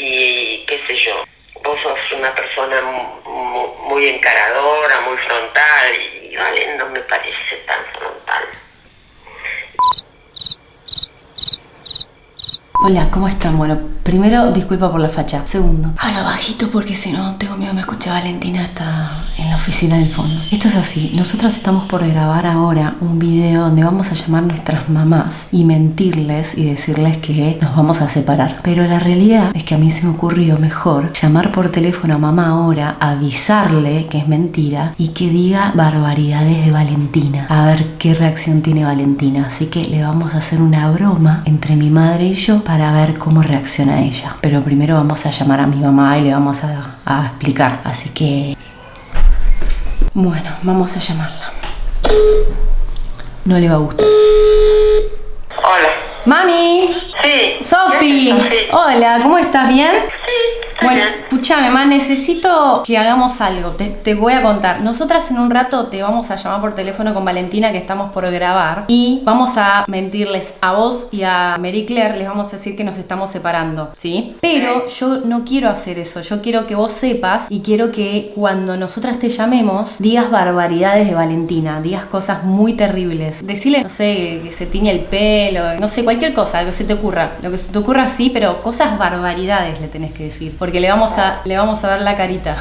y qué sé yo. Vos sos una persona mu- mu- muy encaradora, muy frontal y vale, no me parece tan frontal. Hola, ¿cómo están? Bueno, primero, disculpa por la facha. Segundo, habla bajito porque si no, tengo miedo, me escucha Valentina hasta la oficina del fondo. Esto es así, nosotras estamos por grabar ahora un video donde vamos a llamar a nuestras mamás y mentirles y decirles que nos vamos a separar. Pero la realidad es que a mí se me ocurrió mejor llamar por teléfono a mamá ahora, avisarle que es mentira y que diga barbaridades de Valentina. A ver qué reacción tiene Valentina. Así que le vamos a hacer una broma entre mi madre y yo para ver cómo reacciona ella. Pero primero vamos a llamar a mi mamá y le vamos a, a explicar. Así que... Bueno, vamos a llamarla. No le va a gustar. Hola. Mami, Sí. Sofi, hola, ¿cómo estás? ¿Bien? Bueno, escúchame, ma, necesito que hagamos algo. Te, te voy a contar. Nosotras en un rato te vamos a llamar por teléfono con Valentina que estamos por grabar y vamos a mentirles a vos y a Mary Claire, les vamos a decir que nos estamos separando, ¿sí? Pero yo no quiero hacer eso. Yo quiero que vos sepas y quiero que cuando nosotras te llamemos digas barbaridades de Valentina, digas cosas muy terribles. Decirle, no sé, que se tiñe el pelo, no sé, cualquier cosa, lo que se te ocurra. Lo que se te ocurra sí, pero cosas barbaridades le tenés que decir. Porque le vamos a, le vamos a ver la carita.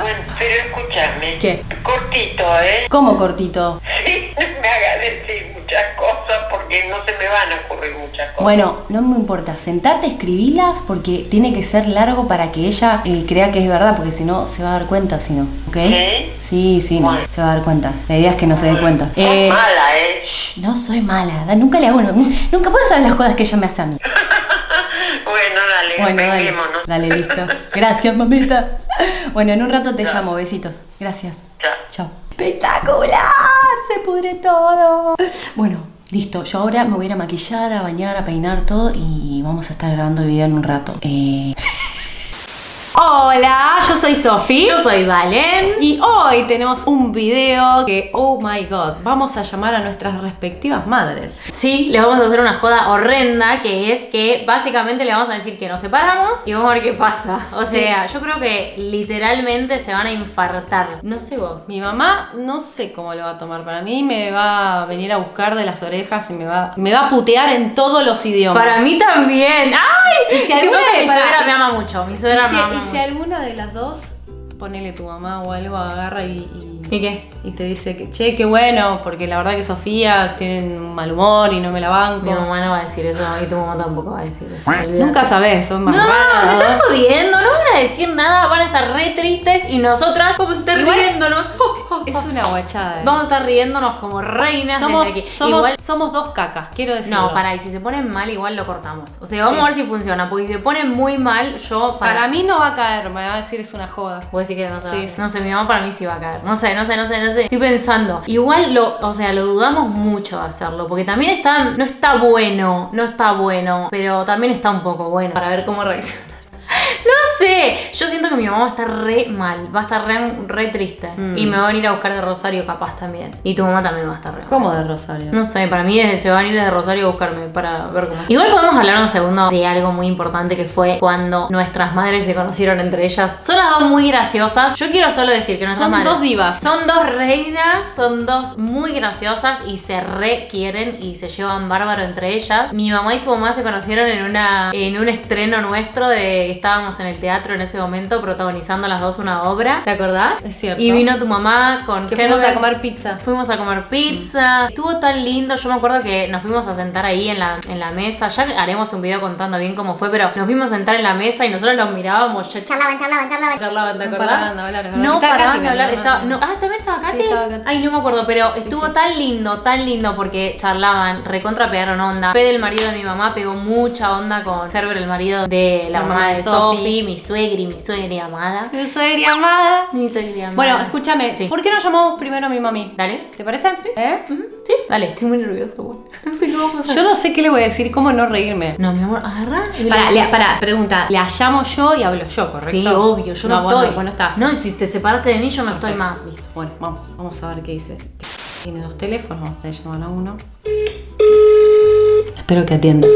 Bueno, pero escúchame. ¿Qué? Cortito, ¿eh? ¿Cómo cortito? Sí, me hagas decir muchas cosas porque no se me van a ocurrir muchas cosas. Bueno, no me importa, sentate, escribilas porque tiene que ser largo para que ella eh, crea que es verdad, porque si no se va a dar cuenta, si no, ¿ok? ¿Sí? Sí, sí, no, se va a dar cuenta. La idea es que no se dé cuenta. Eh, mala, ¿eh? shh, no soy mala, nunca le hago, nunca por saber las cosas que ella me hace a mí. Bueno, dale, dale, listo. Gracias, mamita. Bueno, en un rato te llamo, besitos. Gracias. Chao. Chao. ¡Espectacular! Se pudre todo. Bueno, listo. Yo ahora me voy a ir a maquillar, a bañar, a peinar todo y vamos a estar grabando el video en un rato. Eh... Hola, yo soy Sofi. Yo soy Valen. Y hoy tenemos un video que, oh my god, vamos a llamar a nuestras respectivas madres. Sí, les vamos a hacer una joda horrenda que es que básicamente le vamos a decir que nos separamos y vamos a ver qué pasa. O sea, yo creo que literalmente se van a infartar. No sé vos. Mi mamá no sé cómo lo va a tomar. Para mí me va a venir a buscar de las orejas y me va, me va a putear en todos los idiomas. Para mí también. ¡Ay! Y si ¿Qué alguna de- Mi para- suegra me ama mucho. Mi suegra si, me ama mucho. Alguna de las dos, ponele tu mamá o algo, agarra y, y, ¿Y qué? y te dice que, che, qué bueno, porque la verdad que Sofía tienen un mal humor y no me la banco. Mi mamá no va a decir eso y tu mamá tampoco va a decir eso. Nunca sabes, son más No, me estás jodiendo, no van a decir nada, van a estar re tristes y nosotras vamos a estar Igual- riéndonos. Es una guachada. eh. Vamos a estar riéndonos como reinas somos, desde aquí. somos, Igual- somos dos cacas, quiero decirlo. No, para, y si se ponen mal, igual lo cortamos. O sea, vamos Sí. a ver si funciona. Porque si se ponen muy mal, yo. Para mí no va a caer, me va a decir es una joda. Puedo decir que no se Sí, va. sí. No sé, mi mamá para mí sí va a caer. No sé, no sé, no sé, no sé. Estoy pensando. Igual lo, o sea, lo dudamos mucho hacerlo. Porque también está. No está bueno. No está bueno. Pero también está un poco bueno. Para ver cómo reacciona. No sé, yo siento que mi mamá va a estar re mal, va a estar re, re triste. Mm. Y me va a venir a buscar de Rosario capaz también. Y tu mamá también va a estar re mal. ¿Cómo de Rosario? No sé, para mí desde- se van a ir desde Rosario a buscarme para ver cómo. Igual podemos hablar un segundo de algo muy importante que fue cuando nuestras madres se conocieron entre ellas. Son las dos muy graciosas. Yo quiero solo decir que nuestras Son madres dos divas. Son dos reinas, son dos muy graciosas y se re quieren y se llevan bárbaro entre ellas. Mi mamá y su mamá se conocieron en una en un estreno nuestro de estábamos en el teatro en ese momento protagonizando las dos una obra. ¿Te acordás? Es cierto. Y vino tu mamá con Que fuimos a comer pizza. Fuimos a comer pizza. Estuvo tan lindo. Yo me acuerdo que nos fuimos a sentar ahí en la, en la mesa. Ya haremos un video contando bien cómo fue, pero nos fuimos a sentar en la mesa y nosotros los mirábamos. Ya Charlaban, charlaban, charlaban. charlaban, ¿te No acordás? paraban de hablar, es verdad. No Estaba paraban de hablar. ¿no? Estaba, no, ah, también estaba Katy. estaba Katy. Ay, no me acuerdo, pero estuvo tan lindo, tan lindo porque charlaban, recontra pegaron onda. Fede, el marido de mi mamá, pegó mucha onda con Herbert, el marido de la, mamá de Sophie, mi suegri, mi suegri amada. Yo soy amada. Mi suegri amada. Bueno, escúchame, Sí. ¿por qué no llamamos primero a mi mami? Dale. ¿Te parece? ¿Eh? Ujú, Sí, dale, estoy muy nerviosa, güey. No sé cómo pasar. Yo no sé qué le voy a decir, cómo no reírme. No, mi amor, agarra. le le- pará, pregunta, ¿la llamo yo y hablo yo, correcto? Sí, obvio, yo no, estoy. vos no estás. No, y si te separaste de mí, yo no estoy más. Listo, bueno, vamos, vamos a ver qué dice. Tiene dos teléfonos, vamos a llamar a uno. Espero que atienda.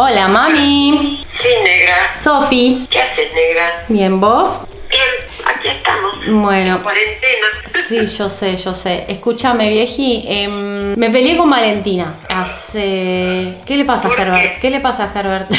Hola. Mami. Sí, negra. Sofi. ¿Qué haces, negra? Bien, ¿vos? Bien, aquí estamos. Bueno. Cuarentena. Sí, yo sé, yo sé. Escúchame, vieji. em, me peleé con Valentina. Hace. ¿Qué le pasa a ¿Por Herbert? qué? ¿Qué le pasa a Herbert? Nada,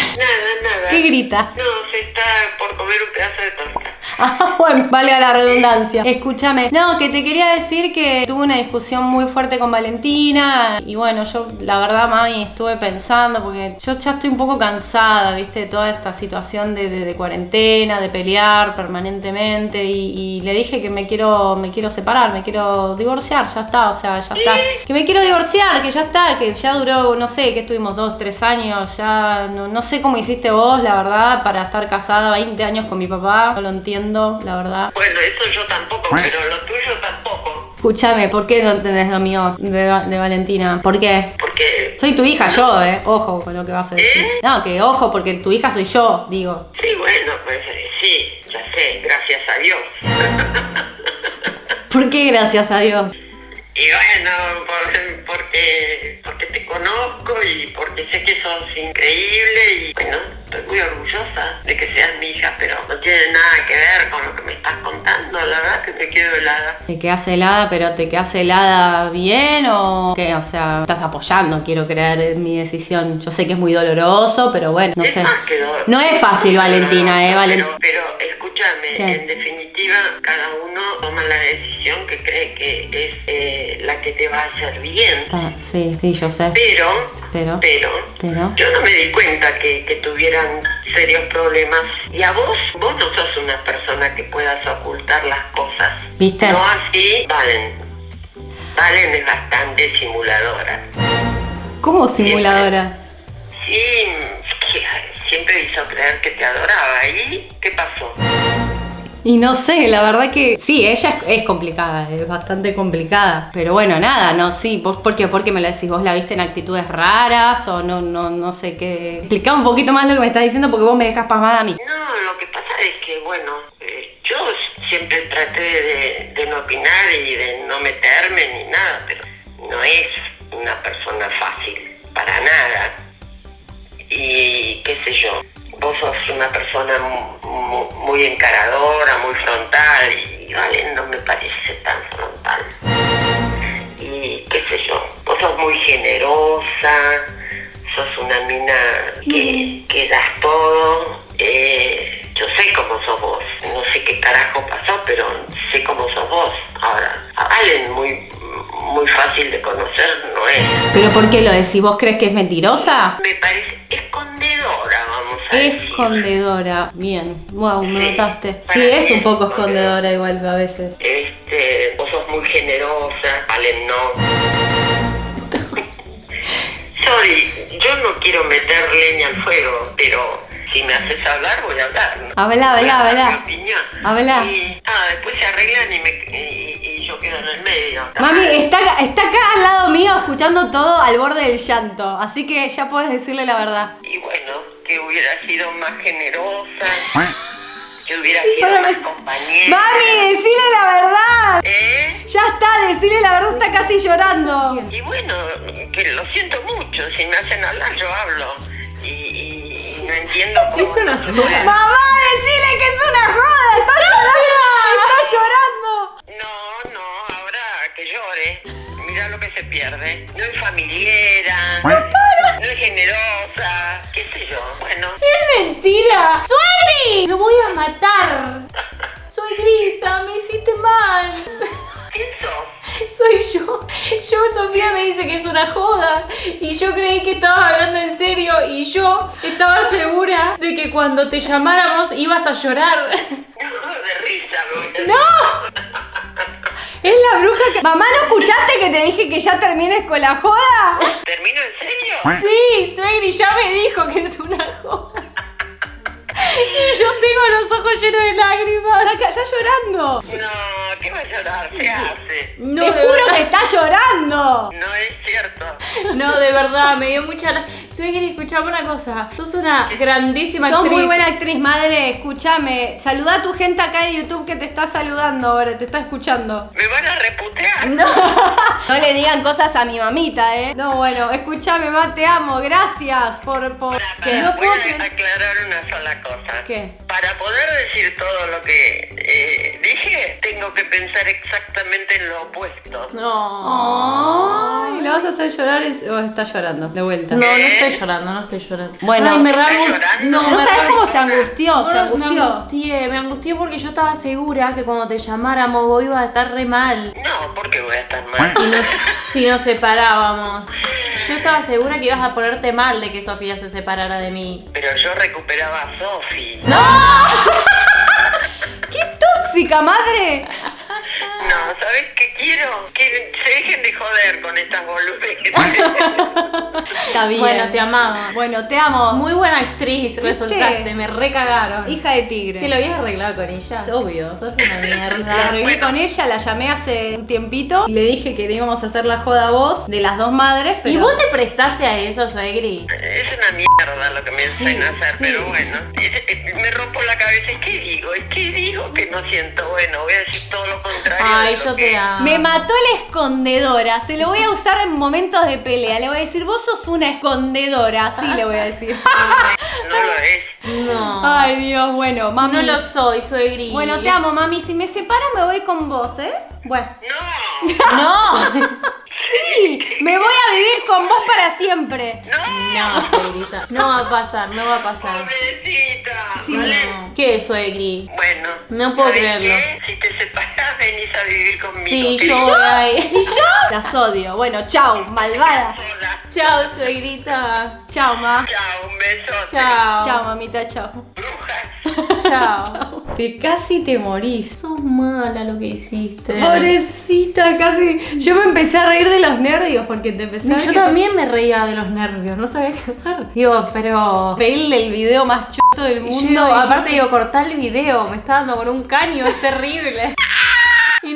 nada. ¿Qué grita? No, está por comer un pedazo de torta. Ah, bueno, valga la redundancia. Escúchame. No, que te quería decir que tuve una discusión muy fuerte con Valentina. Y bueno, yo la verdad, mami, estuve pensando porque yo ya estoy un poco cansada, viste, de toda esta situación de, de- de cuarentena, de pelear permanentemente. Y, y le dije que me quiero, me quiero separar, me quiero divorciar, ya está, o sea, ya está. Que me quiero divorciar, que ya está, que ya duró, no sé, que estuvimos dos, tres años, ya no, no sé cómo hiciste vos, la verdad, para estar casada 20 años con mi papá. No lo entiendo, la verdad. Bueno, eso yo tampoco, pero lo tuyo tampoco. Escúchame, ¿por qué no entendés lo mío de, Va- de Valentina? ¿Por qué? Porque, Soy tu hija yo, eh. Ojo con lo que vas a decir. ¿Eh? No, que ojo, porque tu hija soy yo, digo. sí, bueno, pues eh, sí, ya sé, gracias a Dios. ¿Por qué gracias a Dios? Y bueno, por- porque, porque te conozco y porque sé que sos increíble y bueno, estoy muy orgullosa de que seas mi hija, pero no tiene nada que ver con lo que me estás contando, la verdad que me quedo helada. Te quedas helada, pero te quedas helada bien o qué? O sea, estás apoyando, quiero creer, en mi decisión. Yo sé que es muy doloroso, pero bueno, no es sé. más que dolor. No es fácil, Valentina, eh, Valen- Pero, pero escúchame, ¿Qué? en definitiva, cada uno toma la decisión que cree que es que te va a hacer bien. Sí, sí, yo sé. Pero, Pero, pero, pero. yo no me di cuenta que, que tuvieran serios problemas. Y a vos, vos no sos una persona que puedas ocultar las cosas. ¿Viste? No así, Valen. Valen es bastante simuladora. ¿Cómo simuladora? Sí, que siempre hizo creer que te adoraba. ¿Y qué pasó? Y no sé, la verdad que sí, ella es, complicada, es bastante complicada. Pero bueno, nada, no, sí, ¿por, por qué? ¿Por qué me lo decís? ¿Vos la viste en actitudes raras o no, no, no sé qué? Explica un poquito más lo que me estás diciendo porque vos me dejas pasmada a mí. No, lo que pasa es que, bueno, eh, yo siempre traté de no opinar y de no meterme ni nada, pero no es una persona fácil, para nada. Y qué sé yo, vos sos una persona mu- mu- muy encaradora, muy frontal, y vale, no me parece tan frontal. Y qué sé yo, vos sos muy generosa, sos una mina que, que das todo. eh, yo sé cómo sos vos, no sé qué carajo pasó, pero sé cómo sos vos. Ahora, a Valen muy, muy fácil de conocer no es. ¿Pero por qué lo decís? ¿Vos crees que es mentirosa? Me parece decir. Escondedora. Bien. Wow, me Sí, notaste. Sí, es un poco escondedora. igual a veces. Este, vos sos muy generosa, Valen no. Sorry, yo no quiero meter leña al fuego, pero si me haces hablar, voy a hablar. ¿no? Habla, habla, habla. Habla. Y ah, después se arreglan y, me, y, y yo quedo en el medio. Mami, está, está acá al lado mío escuchando todo al borde del llanto, así que ya puedes decirle la verdad. Y bueno, que hubiera sido más generosa, que hubiera sido Para más compañera. Mami, decile la verdad. ¿Eh? Ya está, decile la verdad, está casi llorando. Y bueno, que lo siento mucho, si me hacen hablar yo hablo. Y, y- y no entiendo cómo... Es una joda. Mamá, decile que es una joda, está llorando. Está llorando. ¡Suegri! ¡Lo voy a matar! Suegrita, me hiciste mal. Soy yo. Yo, Sofía me dice que es una joda. Y yo creí que estabas hablando en serio. Y yo estaba segura de que cuando te llamáramos ibas a llorar. De risa, ¡No! Es la bruja que... Mamá, ¿no escuchaste que te dije que ya termines con la joda? ¿Termino en serio? Sí, Suegri ya me dijo que es una joda. Y yo tengo los ojos llenos de lágrimas. Está, está llorando. No, ¿qué va a llorar? ¿Qué hace? No, Te de juro verdad. que está llorando. No es cierto. No, de verdad, me dio mucha. Suegri, escuchame una cosa. Sos una grandísima Sos actriz. muy buena actriz, madre. Escúchame. Saluda a tu gente acá de YouTube que te está saludando ahora, te está escuchando. ¿Me van a reputear? No. No le digan cosas a mi mamita, ¿eh? No, bueno, escúchame, ma, te amo. Gracias por. por... Para, No voy puedo a creer. aclarar una sola cosa. ¿Qué? Para poder decir todo lo que eh, dije, tengo que pensar exactamente en lo opuesto. No. Ay, ¿le vas a hacer llorar es- o está llorando? De vuelta. No, no estoy llorando, no estoy llorando. Bueno. Ay, me. No, me sabes cómo se angustió, se Me angustió. angustié, me angustié porque yo estaba segura que cuando te llamáramos vos ibas a estar re mal. No, porque voy a estar mal. Si nos, si nos separábamos. Yo estaba segura que ibas a ponerte mal de que Sofía se separara de mí. Pero yo recuperaba a Sofi. ¡Qué tóxica, madre! No, ¿sabes qué quiero? Que se dejen de joder con estas boludeces. Está bien. Bueno, te amaba. Bueno, te amo. Muy buena actriz resultaste, me recagaron. Hija de tigre. ¿Que lo habías arreglado con ella? Es obvio. Sos una La mierda. arreglé con ella, la llamé hace un tiempito y le dije que le íbamos a hacer la joda a vos de las dos madres, pero. ¿Y vos te prestaste a eso, Suegri? Es una mierda lo que me Sí, hacen hacer, sí, pero bueno. Me rompo la cabeza. ¿Y qué digo? ¿Y qué digo que no siento? Bueno, voy a decir todo lo contrario. Ay, de lo yo que- te amo. Me mató la escondedora. Se lo voy a usar en momentos de pelea. Le voy a decir, vos sos una escondedora. Así le voy a decir. No lo es. No. Ay, Dios, bueno, mami. no lo soy, Suegri. Bueno, te amo, mami. Si me separo, me voy con vos, ¿eh? Bueno. No, No. Me voy a vivir con vos para siempre. no, No, Suegrita. No va a pasar, no va a pasar. pobrecita. Sí, ¿vale? No. ¿Qué, Suegri? Bueno, No puedo ¿sabes creerlo. qué? Si te separas, venís a vivir conmigo. Sí, yo voy a ir. ¿Y yo? Las odio. Bueno, chau, malvada. Chao, Suegrita. Chau, ma. Chao, un beso. Chao. Chau, mamita, chau. Brujas. Chao. Te casi te morís. Sos mala lo que hiciste. Pobrecita, casi. Yo me empecé a reír de los nervios porque te empecé a Yo también me reía de los nervios, no sabía qué hacer. Digo, pero. pedirle el video más choto del mundo. yo aparte digo, cortar el video, me está dando con un caño, es terrible.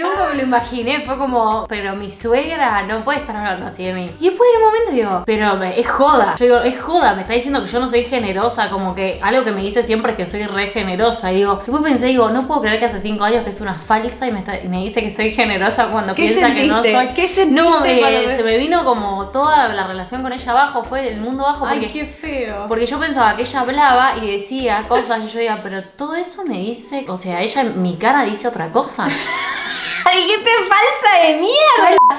Nunca me lo imaginé, fue como, pero mi suegra no puede estar hablando así de mí. Y después en un momento digo, pero me- es joda. Yo digo, es joda, me está diciendo que yo no soy generosa, como que algo que me dice siempre es que soy re generosa. Y digo, después pensé, digo, no puedo creer que hace cinco años que es una falsa y me, está- y me dice que soy generosa cuando ¿Qué piensa que no soy. ¿Qué sentiste No, eh, se me vino como toda la relación con ella abajo, fue el mundo abajo. Ay, qué feo. porque yo pensaba que ella hablaba y decía cosas y yo diga, pero todo eso me dice, o sea, ella en mi cara dice otra cosa. Ay, qué te falsa de.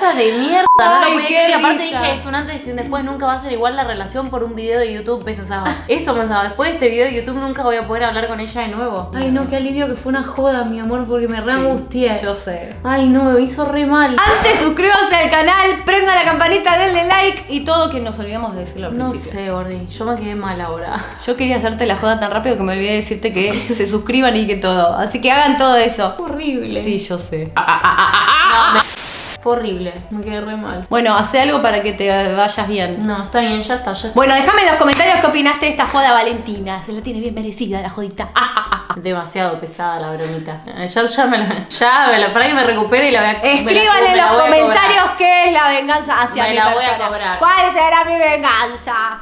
Cosa de mierda, no lo Ay, podía qué aparte risa. dije, es un antes y un después, nunca va a ser igual la relación por un video de YouTube, pensaba. Eso pensaba, después de este video de YouTube nunca voy a poder hablar con ella de nuevo. Ay, no, qué alivio que fue una joda, mi amor, porque me re angustié. Yo sé. Ay, no, me hizo re mal. Antes suscríbanse al canal, prendan la campanita, denle like y todo que nos olvidamos de decirlo al No principio. sé, Gordi, yo me quedé mal ahora. Yo quería hacerte la joda tan rápido que me olvidé de decirte que se suscriban y que todo. Así que hagan todo eso. Horrible. Sí, yo sé. No, me- Fue horrible, me quedé re mal. Bueno, hace algo para que te vayas bien. No, está bien, ya está, ya está. Bueno, déjame en los comentarios qué opinaste de esta joda Valentina. Se la tiene bien merecida la jodita. Ah, ah, ah. Demasiado pesada la bromita. Eh, Ya, ya me la. Ya me la. Para que me recupere y la voy a. me en los comentarios qué es la venganza hacia Me mi la voy a cobrar. ¿Cuál será mi venganza?